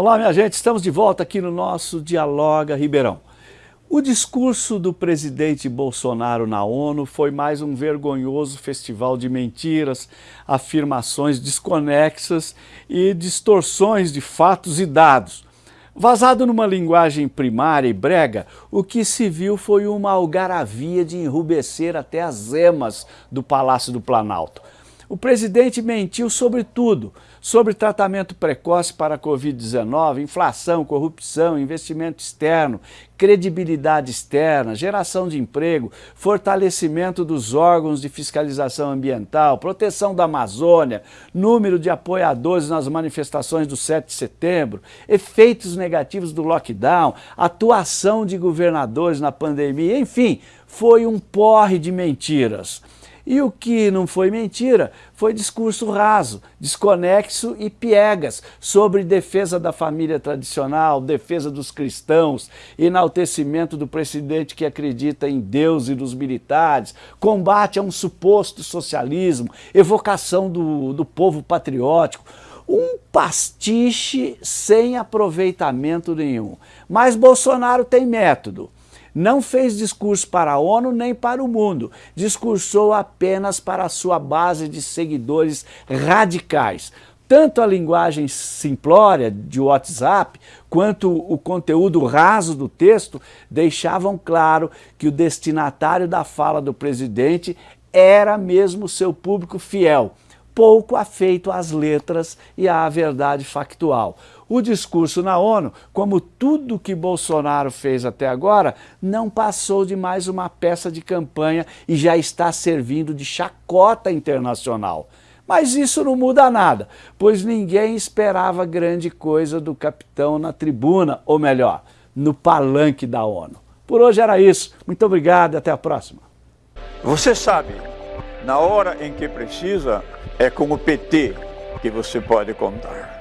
Olá, minha gente, estamos de volta aqui no nosso Dialoga Ribeirão. O discurso do presidente Bolsonaro na ONU foi mais um vergonhoso festival de mentiras, afirmações desconexas e distorções de fatos e dados. Vazado numa linguagem primária e brega, o que se viu foi uma algaravia de enrubescer até as emas do Palácio do Planalto. O presidente mentiu sobre tudo, sobre tratamento precoce para a Covid-19, inflação, corrupção, investimento externo, credibilidade externa, geração de emprego, fortalecimento dos órgãos de fiscalização ambiental, proteção da Amazônia, número de apoiadores nas manifestações do 7 de setembro, efeitos negativos do lockdown, atuação de governadores na pandemia, enfim, foi um porre de mentiras. E o que não foi mentira foi discurso raso, desconexo e piegas sobre defesa da família tradicional, defesa dos cristãos, enaltecimento do presidente que acredita em Deus e nos militares, combate a um suposto socialismo, evocação do, do povo patriótico, um pastiche sem aproveitamento nenhum. Mas Bolsonaro tem método não fez discurso para a ONU nem para o mundo, discursou apenas para a sua base de seguidores radicais. Tanto a linguagem simplória de WhatsApp, quanto o conteúdo raso do texto deixavam claro que o destinatário da fala do presidente era mesmo seu público fiel, pouco afeito às letras e à verdade factual. O discurso na ONU, como tudo que Bolsonaro fez até agora, não passou de mais uma peça de campanha e já está servindo de chacota internacional. Mas isso não muda nada, pois ninguém esperava grande coisa do capitão na tribuna, ou melhor, no palanque da ONU. Por hoje era isso. Muito obrigado e até a próxima. Você sabe, na hora em que precisa, é com o PT que você pode contar.